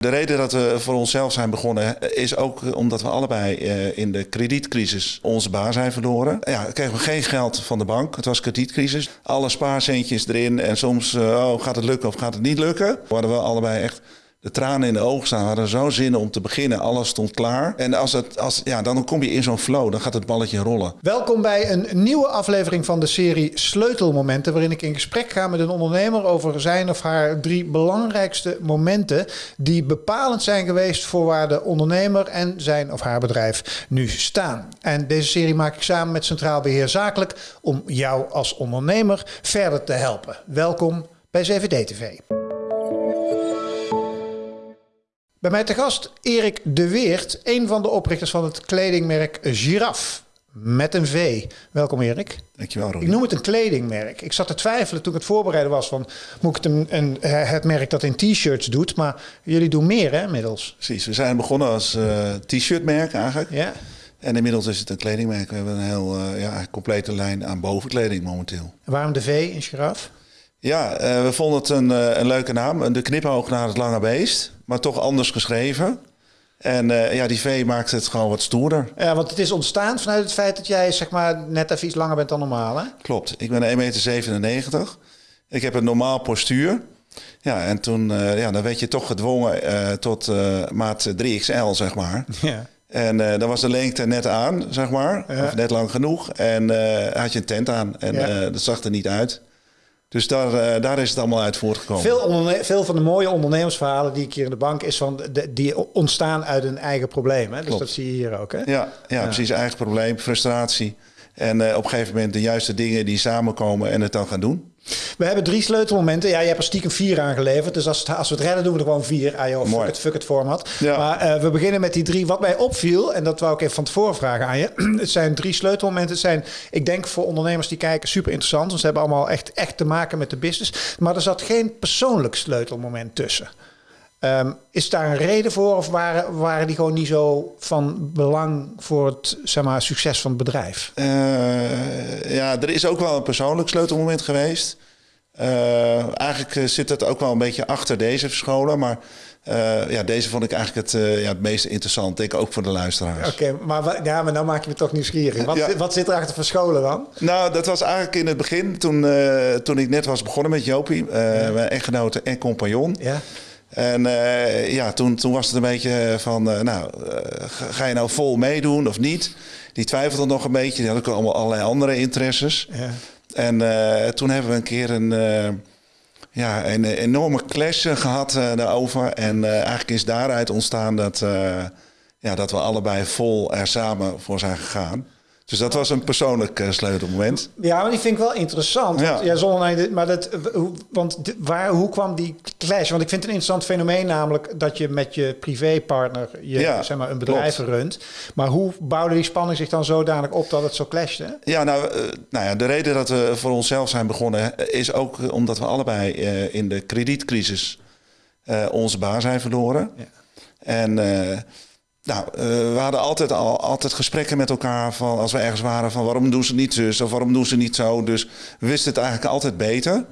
De reden dat we voor onszelf zijn begonnen is ook omdat we allebei eh, in de kredietcrisis onze baan zijn verloren. Ja, kregen we geen geld van de bank. Het was kredietcrisis. Alle spaarcentjes erin en soms eh, oh, gaat het lukken of gaat het niet lukken. We hadden we allebei echt de tranen in de ogen staan. We hadden zo zin om te beginnen. Alles stond klaar. En als het, als, ja, dan kom je in zo'n flow. Dan gaat het balletje rollen. Welkom bij een nieuwe aflevering van de serie Sleutelmomenten. Waarin ik in gesprek ga met een ondernemer over zijn of haar drie belangrijkste momenten. Die bepalend zijn geweest voor waar de ondernemer en zijn of haar bedrijf nu staan. En deze serie maak ik samen met Centraal Beheer Zakelijk. Om jou als ondernemer verder te helpen. Welkom bij CVD Bij mij te gast Erik de Weert, een van de oprichters van het kledingmerk Giraf. Met een V. Welkom Erik. Dankjewel Roy. Ik noem het een kledingmerk. Ik zat te twijfelen toen ik het voorbereiden was van... moet ik het, een, een, het merk dat in t-shirts doet? Maar jullie doen meer hè, inmiddels. Precies, we zijn begonnen als uh, t-shirtmerk eigenlijk. Ja. En inmiddels is het een kledingmerk. We hebben een heel uh, ja, complete lijn aan bovenkleding momenteel. En waarom de V in Giraf? Ja, uh, we vonden het een, uh, een leuke naam. De knipoog naar het lange beest, maar toch anders geschreven. En uh, ja, die V maakt het gewoon wat stoerder. Ja, want het is ontstaan vanuit het feit dat jij zeg maar net even iets langer bent dan normaal, hè? Klopt. Ik ben 1,97 meter. Ik heb een normaal postuur. Ja, en toen ja, dan werd je toch gedwongen tot maat 3XL, zeg maar. Ja. En dan was de lengte net aan, zeg maar. Ja. Of net lang genoeg. En had je een tent aan. En ja. dat zag er niet uit. Dus daar, uh, daar is het allemaal uit voortgekomen. Veel, veel, van de mooie ondernemersverhalen die ik hier in de bank is van de, die ontstaan uit een eigen probleem. Hè? Dus Klopt. dat zie je hier ook. Hè? Ja, ja, ja, precies. Eigen probleem, frustratie. En uh, op een gegeven moment de juiste dingen die samenkomen en het dan gaan doen. We hebben drie sleutelmomenten. Ja, je hebt er stiekem vier aangeleverd. Dus als, het, als we het redden, doen we er gewoon vier. Ah joh, fuck it, fuck it format. Ja. Maar uh, we beginnen met die drie. Wat mij opviel, en dat wou ik even van tevoren vragen aan je. het zijn drie sleutelmomenten. Het zijn, ik denk voor ondernemers die kijken, super interessant. Want ze hebben allemaal echt, echt te maken met de business. Maar er zat geen persoonlijk sleutelmoment tussen. Um, is daar een reden voor of waren, waren die gewoon niet zo van belang voor het zeg maar, succes van het bedrijf? Uh, ja, er is ook wel een persoonlijk sleutelmoment geweest. Uh, eigenlijk zit het ook wel een beetje achter deze verscholen, maar uh, ja, deze vond ik eigenlijk het, ja, het meest interessant. Denk ook voor de luisteraars. Oké, okay, maar, ja, maar nou maak je me toch nieuwsgierig. Wat, ja. wat zit er achter verscholen dan? Nou, dat was eigenlijk in het begin, toen, toen ik net was begonnen met Jopie, ja. mijn echtgenote en compagnon. Ja. En uh, ja, toen, toen was het een beetje van, uh, nou, uh, ga je nou vol meedoen of niet? Die twijfelde nog een beetje. Die had ook allemaal allerlei andere interesses. Ja. En toen hebben we een keer een, ja, een enorme clash gehad daarover. En eigenlijk is daaruit ontstaan dat, ja, dat we allebei vol er samen voor zijn gegaan. Dus dat was een persoonlijk uh, sleutelmoment. Ja, maar die vind ik wel interessant. Ja. Want, ja, zonder, maar dat, want waar, hoe kwam die clash? Want ik vind het een interessant fenomeen namelijk dat je met je privépartner je, Ja, zeg maar, een bedrijf klopt. runt. Maar hoe bouwde die spanning zich dan zodanig op dat het zo clashte? Ja, nou, uh, nou ja, de reden dat we voor onszelf zijn begonnen is ook omdat we allebei in de kredietcrisis onze baan zijn verloren. Ja. En nou, uh, we hadden altijd al altijd gesprekken met elkaar van als we ergens waren van waarom doen ze niet zus of waarom doen ze niet zo. Dus we wisten het eigenlijk altijd beter.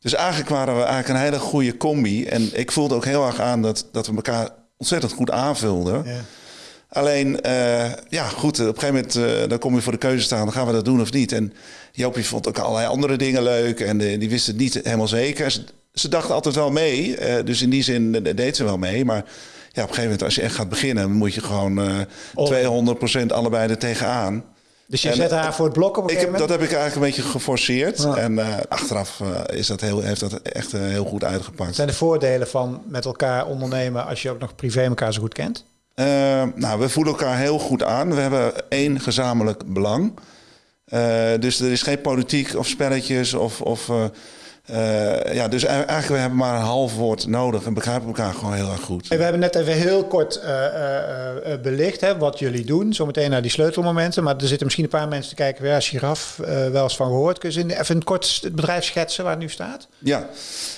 Dus eigenlijk waren we eigenlijk een hele goede combi. En ik voelde ook heel erg aan dat, dat we elkaar ontzettend goed aanvulden. Ja. Alleen, uh, ja goed, op een gegeven moment uh, dan kom je voor de keuze staan, dan gaan we dat doen of niet. En Jopie vond ook allerlei andere dingen leuk en die wist het niet helemaal zeker. Ze, ze dachten altijd wel mee, dus in die zin deed ze wel mee. Maar op een gegeven moment als je echt gaat beginnen, moet je gewoon uh, 200% allebei er tegenaan. Dus je en, zet haar voor het blok op een ik heb? Dat heb ik eigenlijk een beetje geforceerd. Ja. En uh, achteraf uh, is dat heel, heeft dat echt uh, heel goed uitgepakt. Zijn de voordelen van met elkaar ondernemen als je ook nog privé elkaar zo goed kent? Nou, we voelen elkaar heel goed aan. We hebben één gezamenlijk belang. dus er is geen politiek of spelletjes of... of uh, ja, dus eigenlijk we hebben maar een half woord nodig en begrijpen elkaar gewoon heel erg goed. We hebben net even heel kort uh, uh, belicht hè, wat jullie doen. Zometeen naar die sleutelmomenten. Maar er zitten misschien een paar mensen te kijken. Ja, Giraf, wel eens van gehoord. Kun je even kort het bedrijf schetsen waar het nu staat? Ja,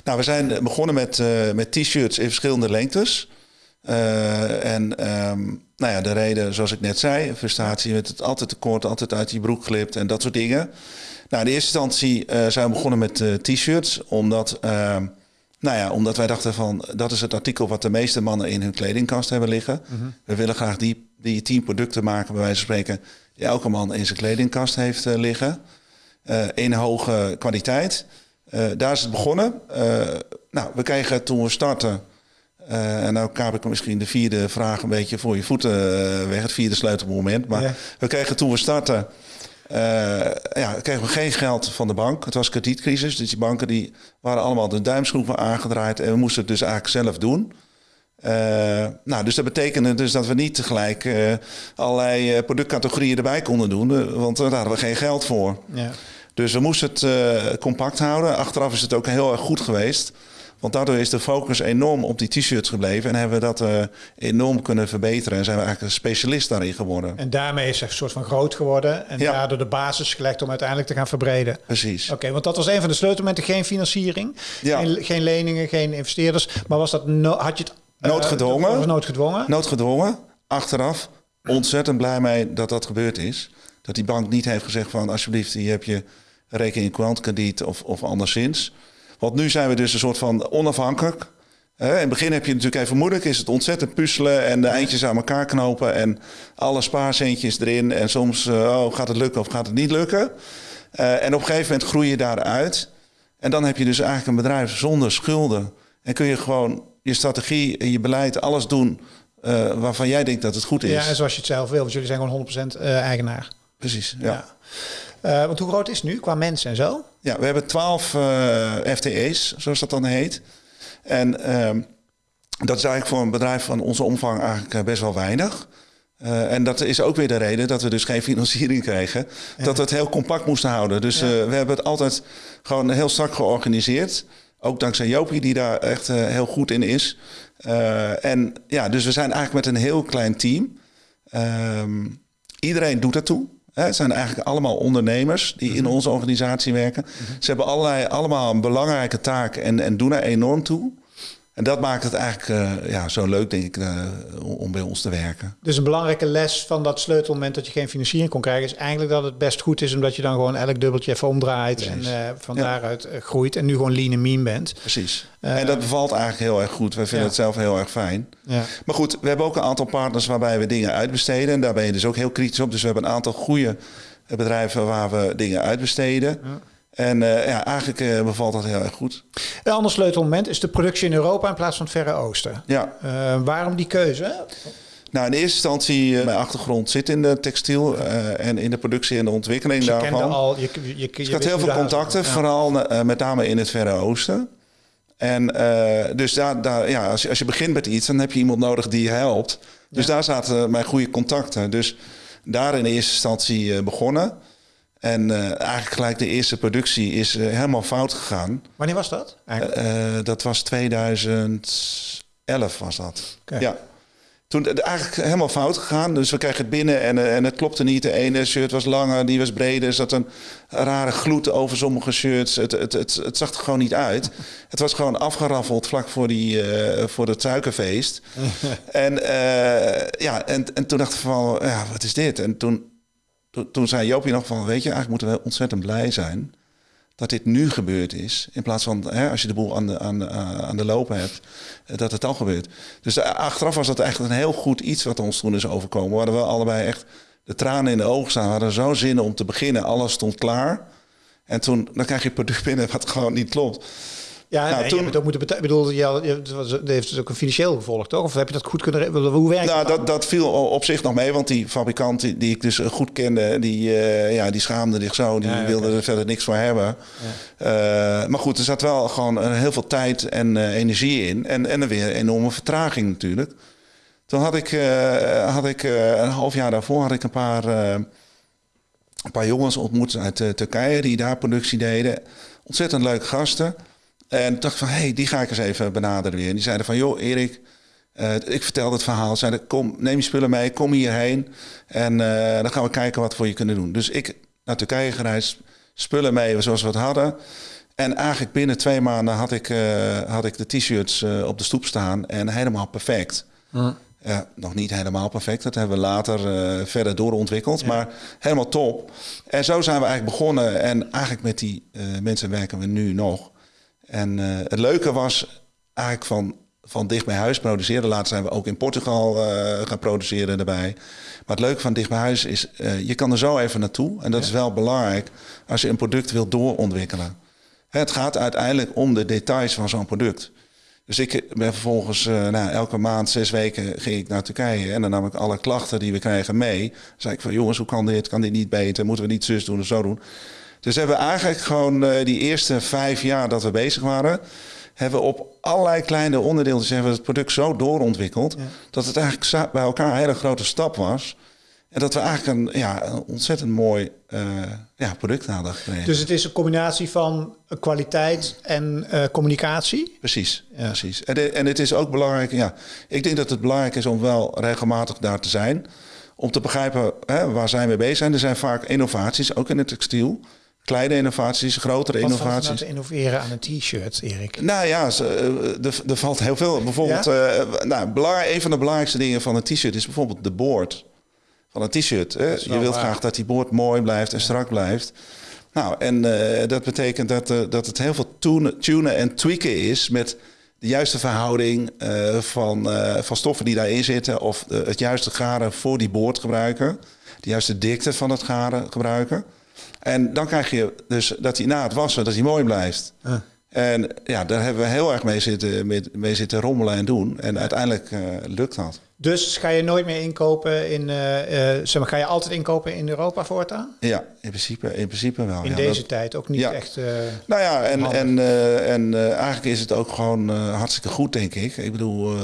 nou we zijn begonnen met, met t-shirts in verschillende lengtes. en um, nou ja, de reden, zoals ik net zei, frustratie met het altijd tekort, altijd uit je broek glipt en dat soort dingen. Nou, in eerste instantie uh, zijn we begonnen met uh, t-shirts, omdat uh, Nou ja, omdat wij dachten van dat is het artikel wat de meeste mannen in hun kledingkast hebben liggen. We willen graag die, die tien producten maken, bij wijze van spreken, die elke man in zijn kledingkast heeft eh, liggen. Eh, in hoge kwaliteit. Eh, daar is het begonnen. Eh, nou, we kregen toen we starten. eh, en nou kaap ik misschien de vierde vraag een beetje voor je voeten eh, weg. Het vierde sleutelmoment. Maar Ja. we kregen toen we starten. Eh, ja, kregen we geen geld van de bank. Het was kredietcrisis. Dus die banken die waren allemaal de duimschroeven aangedraaid. En we moesten het dus eigenlijk zelf doen. Eh, nou, dus dat betekende dus dat we niet tegelijk eh, allerlei productcategorieën erbij konden doen. want daar hadden we geen geld voor. Ja. Dus we moesten het compact houden. Achteraf is het ook heel erg goed geweest. Want daardoor is de focus enorm op die t-shirts gebleven. En hebben we dat eh, enorm kunnen verbeteren. En zijn we eigenlijk een specialist daarin geworden. En daarmee is het een soort van groot geworden. En Ja. daardoor de basis gelegd om uiteindelijk te gaan verbreden. Precies. Oké, want dat was een van de sleutelmomenten. Geen financiering, Ja. geen, geen leningen, geen investeerders. Maar was dat no- had je het... eh, Noodgedwongen. was noodgedwongen. Noodgedwongen. Achteraf ontzettend blij mee dat dat gebeurd is. Dat die bank niet heeft gezegd van alsjeblieft, hier heb je rekening kwantkrediet of, of anderszins. Want nu zijn we dus een soort van onafhankelijk. Hè, in het begin heb je natuurlijk even moeilijk, is het ontzettend puzzelen en de eindjes aan elkaar knopen en alle spaarcentjes erin. En soms eh, oh, gaat het lukken of gaat het niet lukken. Eh, en op een gegeven moment groei je daaruit. En dan heb je dus eigenlijk een bedrijf zonder schulden. En kun je gewoon je strategie en je beleid, alles doen eh, waarvan jij denkt dat het goed is. Ja, en zoals je het zelf wil. Want jullie zijn gewoon 100% eh, eigenaar. Precies, ja. ja. Eh, want hoe groot is het nu qua mensen en zo? we hebben twaalf eh, FTE's, zoals dat dan heet. En ehm, dat is eigenlijk voor een bedrijf van onze omvang eigenlijk eh, best wel weinig. En dat is ook weer de reden dat we dus geen financiering kregen. Dat we het heel compact moesten houden. Dus Ja. we hebben het altijd gewoon heel strak georganiseerd. Ook dankzij Jopie, die daar echt heel goed in is. En ja, dus we zijn eigenlijk met een heel klein team. Ehm, iedereen doet ertoe. Hè, Het zijn eigenlijk allemaal ondernemers die in onze organisatie werken. Ze hebben allerlei, allemaal een belangrijke taak en, en doen er enorm toe. En dat maakt het eigenlijk eh, ja, zo leuk, denk ik, eh, om bij ons te werken. Dus een belangrijke les van dat sleutelmoment dat je geen financiering kon krijgen, is eigenlijk dat het best goed is omdat je dan gewoon elk dubbeltje even omdraait Precies. en eh, van Ja. daaruit groeit en nu gewoon lean en mean bent. Precies. En dat bevalt eigenlijk heel erg goed. Wij vinden Ja. het zelf heel erg fijn. Ja. Maar goed, we hebben ook een aantal partners waarbij we dingen uitbesteden. En daar ben je dus ook heel kritisch op. Dus we hebben een aantal goede bedrijven waar we dingen uitbesteden. Ja. En eh, ja, eigenlijk eh, bevalt dat heel erg goed. Een ander sleutelmoment is de productie in Europa in plaats van het Verre Oosten. Ja, Eh, waarom die keuze? nou in eerste instantie, mijn achtergrond zit in de textiel en in de productie en de ontwikkeling Dus je daarvan. kende al, je, je, je, Dus ik had heel veel contacten, Ja. vooral met name in het Verre Oosten. En dus daar, daar, ja, als, je, als je begint met iets, dan heb je iemand nodig die je helpt. Dus Ja. daar zaten mijn goede contacten. Dus daar in eerste instantie begonnen. En eh, eigenlijk gelijk de eerste productie is eh, helemaal fout gegaan. Wanneer was dat? Eh, dat was 2011 was dat. Ja. Toen eigenlijk helemaal fout gegaan. Dus we kregen het binnen en, en het klopte niet. De ene shirt was langer, die was breder. Er zat een rare gloed over sommige shirts. Het, het, het, het zag er gewoon niet uit. Het was gewoon afgeraffeld vlak voor, die, voor het suikerfeest. en, ja, en, en toen dacht ik van, ja, wat is dit? En toen, toen, zei Joopje nog van, weet je, eigenlijk moeten we ontzettend blij zijn dat dit nu gebeurd is. In plaats van hè, als je de boel aan de, aan, de- aan de lopen hebt, eh, dat het al gebeurt. Dus eh, achteraf was dat eigenlijk een heel goed iets wat ons toen is overkomen. We hadden wel allebei echt de tranen in de ogen staan. We hadden zo zin om te beginnen. Alles stond klaar. En toen dan krijg je product binnen wat gewoon niet klopt. Ja, nou, nee, toen- je hebt het ook moeten betalen. Ik bedoel, je, je, het was- het heeft dus ook een financieel gevolg, toch? Of heb je dat goed kunnen... Hoe werkt Nou, dat, dat viel op zich nog mee, want die fabrikant die, die ik dus eh, goed kende, die, eh, ja, die schaamde zich zo. Die Ja, ja, wilde er verder niks voor hebben. Eh, maar goed, er zat wel gewoon heel veel tijd en energie in. En, en er weer een enorme vertraging natuurlijk. Toen had ik, had ik een half jaar daarvoor had ik een paar, een paar jongens ontmoet uit Turkije die daar productie deden. Ontzettend leuke gasten. En dacht van, hé, hey, die ga ik eens even benaderen weer. En die zeiden van, joh, Erik, eh, ik vertelde het verhaal. Zeiden, kom, neem je spullen mee, kom hierheen. En eh, dan gaan we kijken wat we voor je kunnen doen. Dus ik naar Turkije gereisd, spullen mee zoals we het hadden. En eigenlijk binnen twee maanden had ik, eh, had ik de t-shirts op de stoep staan en helemaal perfect. Ja, nog niet helemaal perfect. Dat hebben we later verder doorontwikkeld. Maar helemaal top. En zo zijn we eigenlijk begonnen. En eigenlijk met die mensen werken we nu nog. En eh, het leuke was eigenlijk van, van dicht bij huis produceren. Later zijn we ook in Portugal eh, gaan produceren erbij. Maar het leuke van dicht bij huis is, uh, je kan er zo even naartoe. En dat is wel belangrijk als je een product wilt doorontwikkelen. Het gaat uiteindelijk om de details van zo'n product. Dus ik ben vervolgens, uh, nou, elke maand, zes weken ging ik naar Turkije. En dan nam ik alle klachten die we krijgen mee. Dan zei ik van, jongens, hoe kan dit? Kan dit niet beter? Moeten we niet zus doen of zo doen? Dus hebben we eigenlijk gewoon uh, die eerste vijf jaar dat we bezig waren... hebben we op allerlei kleine onderdelen hebben we het product zo doorontwikkeld... Ja. dat het eigenlijk bij elkaar een hele grote stap was... En dat we eigenlijk een, ja, een ontzettend mooi uh, ja, product hadden gekregen. Dus het is een combinatie van kwaliteit en uh, communicatie? Precies, ja. precies. En, de, en het is ook belangrijk, ja, ik denk dat het belangrijk is om wel regelmatig daar te zijn. Om te begrijpen hè, waar zijn we bezig zijn. Er zijn vaak innovaties, ook in het textiel. Kleine innovaties, grotere Wat innovaties. Wat te innoveren aan een t-shirt, Erik? Nou ja, er valt heel veel. Bijvoorbeeld, ja? uh, nou, een van de belangrijkste dingen van een t-shirt is bijvoorbeeld de boord van een t-shirt. Je wilt graag dat die boord mooi blijft en strak blijft. Nou, en uh, dat betekent dat, uh, dat het heel veel tunen, tunen en tweaken is met de juiste verhouding uh, van, van stoffen die daarin zitten. Of het juiste garen voor die boord gebruiken. De juiste dikte van het garen gebruiken. En dan krijg je dus dat hij na het wassen dat hij mooi blijft. En ja, daar hebben we heel erg mee zitten, mee, mee zitten rommelen en doen. En uiteindelijk lukt dat. Dus ga je nooit meer inkopen in, uh, uh, zeg maar, ga je altijd inkopen in Europa voortaan? Ja, in principe, in principe wel. In ja, deze dat, tijd ook niet ja. echt. Uh, nou ja, en, en, en eigenlijk is het ook gewoon hartstikke goed, denk ik. Ik bedoel,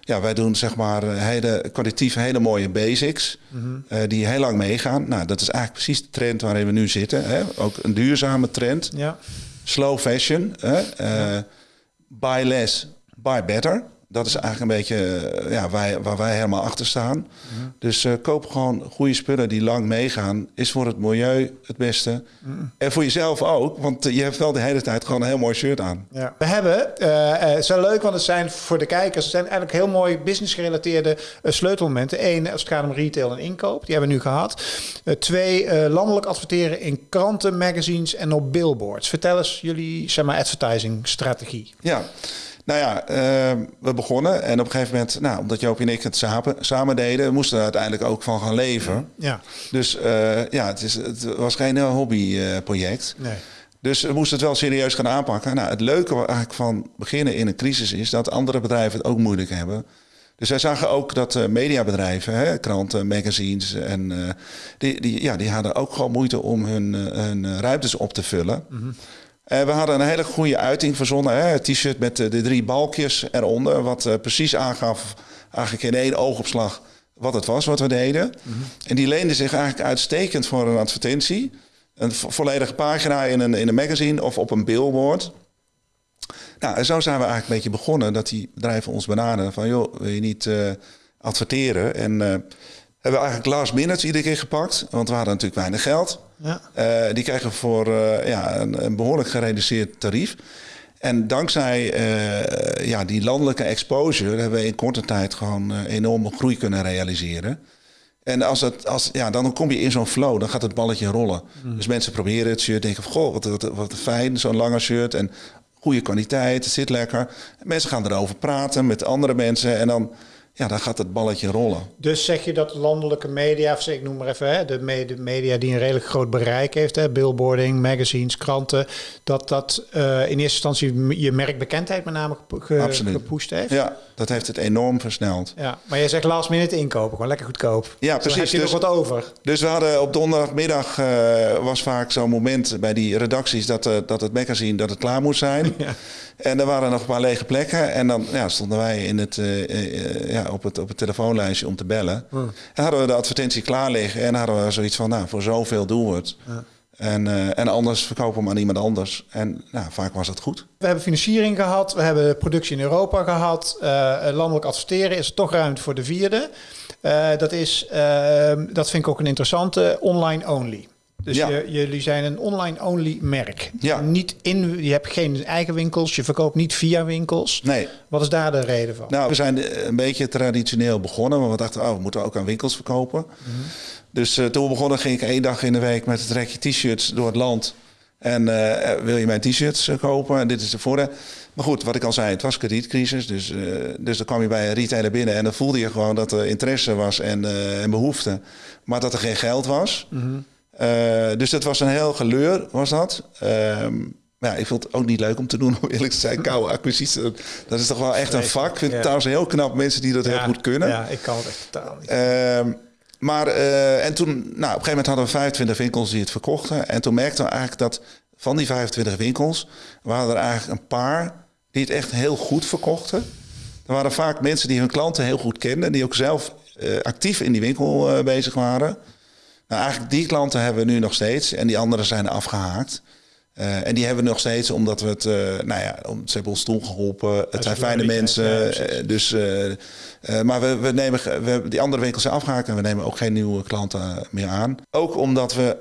ja, wij doen zeg maar hele, kwalitatief hele mooie basics mm -hmm. die heel lang meegaan. Nou, dat is eigenlijk precies de trend waarin we nu zitten. Hè? Ook een duurzame trend. Ja. Slow fashion. Hè? Ja. Buy less, buy better. Dat is eigenlijk een beetje ja, waar, waar wij helemaal achter staan. Mm. Dus uh, koop gewoon goede spullen die lang meegaan. Is voor het milieu het beste. Mm. En voor jezelf ook, want je hebt wel de hele tijd gewoon een heel mooi shirt aan. Ja. We hebben, uh, het is wel leuk, want het zijn voor de kijkers... het zijn eigenlijk heel mooi business-gerelateerde uh, sleutelmomenten. Eén, als het gaat om retail en inkoop, die hebben we nu gehad. twee, landelijk adverteren in kranten, magazines en op billboards. Vertel eens jullie, zeg maar, advertising-strategie. Ja, nou ja, uh, we begonnen en op een gegeven moment, nou, omdat Joop en ik het samen, samen deden, we moesten er uiteindelijk ook van gaan leven. Ja. Dus uh, ja, het, is, het was geen hobbyproject. nee. Dus we moesten het wel serieus gaan aanpakken. Nou, het leuke eigenlijk van beginnen in een crisis is dat andere bedrijven het ook moeilijk hebben. Dus wij zagen ook dat uh, mediabedrijven, hè, kranten, magazines, en, uh, die, die, ja, die hadden ook gewoon moeite om hun, hun ruimtes op te vullen. Mm -hmm. Uh, we hadden een hele goede uiting verzonnen. Hè? Het t-shirt met de, de, drie balkjes eronder. Wat uh, precies aangaf, eigenlijk in één oogopslag, wat het was wat we deden. Mm -hmm. En die leende zich eigenlijk uitstekend voor een advertentie. Een vo volledige pagina in een, in een magazine of op een billboard. Nou, en zo zijn we eigenlijk een beetje begonnen. Dat die bedrijven ons benaderden van... joh, wil je niet uh, adverteren? En hebben we eigenlijk last minutes iedere keer gepakt. Want we hadden natuurlijk weinig geld. Ja. Uh, die kregen voor uh, ja, een, een, behoorlijk gereduceerd tarief. En dankzij uh, ja, die landelijke exposure hebben we in korte tijd gewoon enorme groei kunnen realiseren. En als het, als, ja, dan kom je in zo'n flow, dan gaat het balletje rollen. Mm. Dus mensen proberen het shirt, denken van goh, wat, wat, wat fijn, zo'n lange shirt. En goede kwaliteit, het zit lekker. En mensen gaan erover praten met andere mensen en dan ja, dan gaat het balletje rollen. Dus zeg je dat landelijke media, of ik noem maar even, hè, de, media die een redelijk groot bereik heeft, hè, billboarding, magazines, kranten, dat dat uh, in eerste instantie je merkbekendheid met name ge, Absoluut. gepusht heeft? Ja, dat heeft het enorm versneld. Ja, maar jij zegt last minute inkopen, gewoon lekker goedkoop. Ja, precies. Dus heb je dus, nog wat over. Dus we hadden op donderdagmiddag uh, was vaak zo'n moment bij die redacties dat, uh, dat het magazine dat het klaar moest zijn. Ja. En er waren nog een paar lege plekken. En dan ja, stonden wij in het, uh, uh, ja, op, het, op het telefoonlijstje om te bellen. En hadden we de advertentie klaar liggen. En hadden we zoiets van, nou, voor zoveel doen we het. Ja. En, uh, en anders verkopen we hem aan iemand anders. En nou, vaak was dat goed. We hebben financiering gehad. We hebben productie in Europa gehad. landelijk adverteren is er toch ruimte voor de vierde. dat, is, dat vind ik ook een interessante. Online only. Dus Ja. je, jullie zijn een online-only merk. Ja. Niet in, je hebt geen eigen winkels, je verkoopt niet via winkels. Nee, Wat is daar de reden van? nou, we zijn een beetje traditioneel begonnen. Maar we dachten, oh, we moeten ook aan winkels verkopen. Dus uh, toen we begonnen ging ik één dag in de week met het rekje t-shirts door het land. En wil je mijn t-shirts kopen? En dit is de voordeel. Maar goed, wat ik al zei, het was kredietcrisis. Dus, dus dan kwam je bij een retailer binnen en dan voelde je gewoon dat er interesse was en, en behoefte. Maar dat er geen geld was. Mhm. dus dat was een heel geleur, was dat. Ehm, maar ja, ik vond het ook niet leuk om te doen, om eerlijk te zijn. Koude acquisitie, dat is toch wel echt een vak. Ik vind het trouwens heel knap mensen die dat heel goed kunnen. Ja, ik kan het echt totaal niet. Ehm, maar, uh, en toen, nou, op een gegeven moment hadden we 25 winkels die het verkochten. En toen merkten we eigenlijk dat van die 25 winkels... waren er eigenlijk een paar die het echt heel goed verkochten. Er waren vaak mensen die hun klanten heel goed kenden... die ook zelf uh, actief in die winkel uh, bezig waren. Nou, eigenlijk die klanten hebben we nu nog steeds. En die anderen zijn afgehaakt. Uh, en die hebben we nog steeds omdat we het, uh, nou ja, ze hebben ons toen geholpen. Het zijn fijne mensen. Ja, dus, uh, maar we, we nemen, we, die andere winkels zijn afgehaakt en we nemen ook geen nieuwe klanten meer aan. Ook omdat we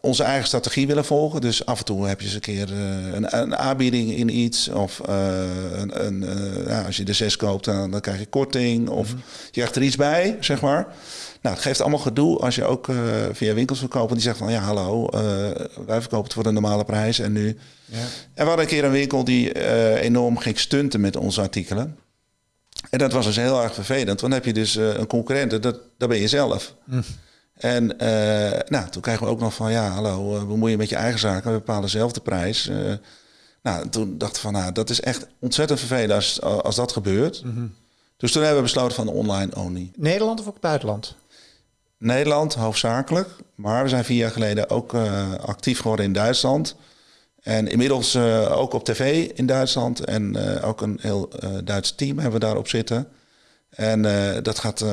onze eigen strategie willen volgen. Dus af en toe heb je eens een keer een, een, aanbieding in iets. Of een, een, ja, als je de zes koopt, dan, dan krijg je korting. Of mm -hmm. je krijgt er iets bij, zeg maar. Nou, het geeft allemaal gedoe als je ook via winkels verkoopt. Die zegt van ja, hallo, wij verkopen het voor de normale prijs en nu. Ja. En we hadden een keer een winkel die enorm ging stunten met onze artikelen. En dat was dus heel erg vervelend. Want dan heb je dus een concurrent, dat, dat ben je zelf. Hm. En nou, toen kregen we ook nog van ja, hallo, bemoei je met je eigen zaken, we bepalen zelf de prijs. nou, toen dachten we van nou, dat is echt ontzettend vervelend als, als dat gebeurt. Mm -hmm. Dus toen hebben we besloten van online only. Nederland of ook buitenland? Nederland hoofdzakelijk. Maar we zijn vier jaar geleden ook uh, actief geworden in Duitsland. En inmiddels uh, ook op tv in Duitsland. En uh, ook een heel Duits team hebben we daarop zitten. En dat, gaat,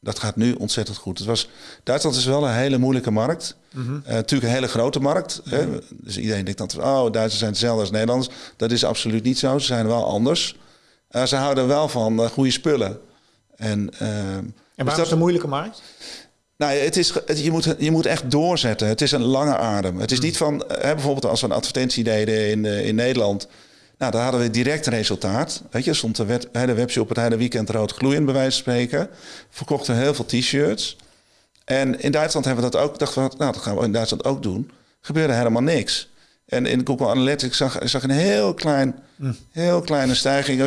dat gaat nu ontzettend goed. Het was, Duitsland is wel een hele moeilijke markt. Mm -hmm. natuurlijk een hele grote markt. Mhm. Hè? Dus iedereen denkt dat oh, Duitsers zijn hetzelfde als Nederlanders. Dat is absoluut niet zo. Ze zijn wel anders. ze houden wel van goede spullen. En, en dus is het een moeilijke markt? Nou, het is, je, moet, je moet echt doorzetten. Het is een lange adem. Het is niet van, hè, bijvoorbeeld als we een advertentie deden in, in Nederland. Nou, daar hadden we direct resultaat. Weet je, stond de, wet, de webshop op het hele weekend rood gloeiend, bij wijze van spreken. Verkochten heel veel t-shirts. En in Duitsland hebben we dat ook. Dachten we, nou, dat gaan we in Duitsland ook doen. Gebeurde helemaal niks. En in Google Analytics zag, zag een heel klein, mm. heel kleine stijging.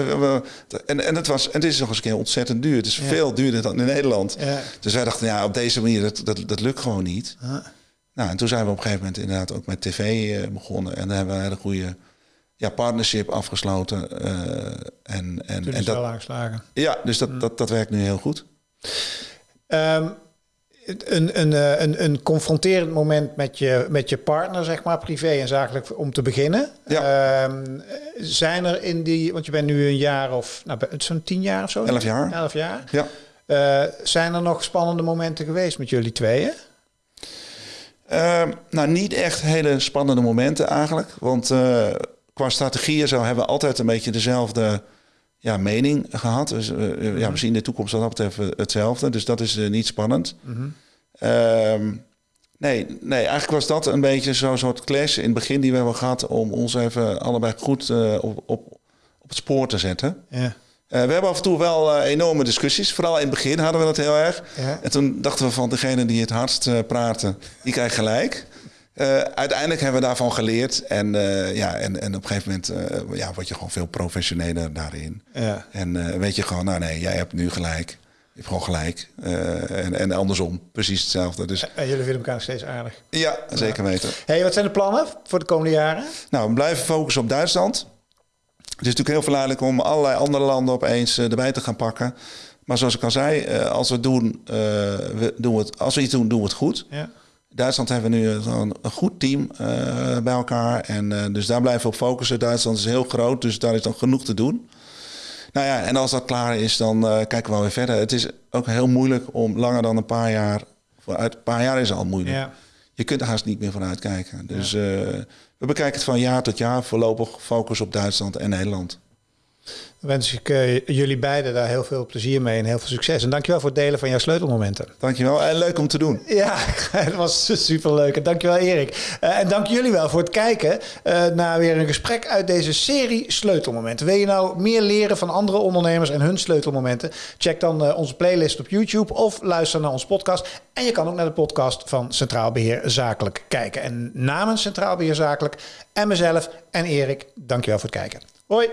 En, en, het was, en het is nog eens een keer ontzettend duur. Het is Ja. veel duurder dan in Nederland. Ja. Dus wij dachten, ja, op deze manier, dat, dat, dat lukt gewoon niet. Nou, en toen zijn we op een gegeven moment inderdaad ook met tv eh, begonnen. En daar hebben we een hele goede ja, partnership afgesloten. eh, en, en, Toen en dat, wel aangeslagen. ja, dus dat, dat, dat werkt nu heel goed. Ehm, een, een, eh, een, een confronterend moment met je, met je partner, zeg maar, privé en zakelijk, om te beginnen. Ehm, zijn er in die, want je bent nu een jaar of, nou, zo'n tien jaar of zo? Elf jaar. Elf jaar. Ja. Eh, zijn er nog spannende momenten geweest met jullie tweeën? Ehm, nou, niet echt hele spannende momenten eigenlijk. Want qua strategieën zo hebben we altijd een beetje dezelfde ja, mening gehad. Dus, eh, ja, we zien de toekomst wat dat betreft hetzelfde. Dus dat is eh, niet spannend. Ehm, nee, nee, eigenlijk was dat een beetje zo'n soort clash in het begin die we hebben gehad... om ons even allebei goed eh, op, op, op het spoor te zetten. Ja. Eh, we hebben af en toe wel eh, enorme discussies. Vooral in het begin hadden we dat heel erg. Ja. En toen dachten we van degene die het hardst eh, praten, die krijgt gelijk. Eh, uiteindelijk hebben we daarvan geleerd. En, eh, ja, en, en op een gegeven moment eh, ja, word je gewoon veel professioneler daarin. Ja. En weet je gewoon, nou nee, jij hebt nu gelijk. Je hebt gewoon gelijk. En, en andersom, precies hetzelfde. Dus En jullie vinden elkaar nog steeds aardig. ja, zeker weten. hey, wat zijn de plannen voor de komende jaren? Nou, we blijven focussen op Duitsland. Het is natuurlijk heel verleidelijk om allerlei andere landen opeens erbij te gaan pakken. Maar zoals ik al zei, als we, doen, we doen het, als we iets doen, doen we het goed. Ja. Duitsland hebben we nu een, een goed team eh, bij elkaar. En eh, dus daar blijven we op focussen. Duitsland is heel groot, dus daar is dan genoeg te doen. Nou ja, en als dat klaar is, dan eh, kijken we wel weer verder. Het is ook heel moeilijk om langer dan een paar jaar... Vooruit, een paar jaar is al moeilijk. Ja. Je kunt er haast niet meer vooruit kijken. Dus we bekijken het van jaar tot jaar. Voorlopig focus op Duitsland en Nederland. Wens ik uh, jullie beiden daar heel veel plezier mee en heel veel succes. En dankjewel voor het delen van jouw sleutelmomenten. Dankjewel en leuk om te doen. Ja, het was super leuk. Dankjewel Erik. Uh, en dank jullie wel voor het kijken uh, naar weer een gesprek uit deze serie sleutelmomenten. Wil je nou meer leren van andere ondernemers en hun sleutelmomenten? Check dan onze playlist op YouTube of luister naar onze podcast. En je kan ook naar de podcast van Centraal Beheer Zakelijk kijken. En namens Centraal Beheer Zakelijk en mezelf en Erik, dankjewel voor het kijken. Hoi!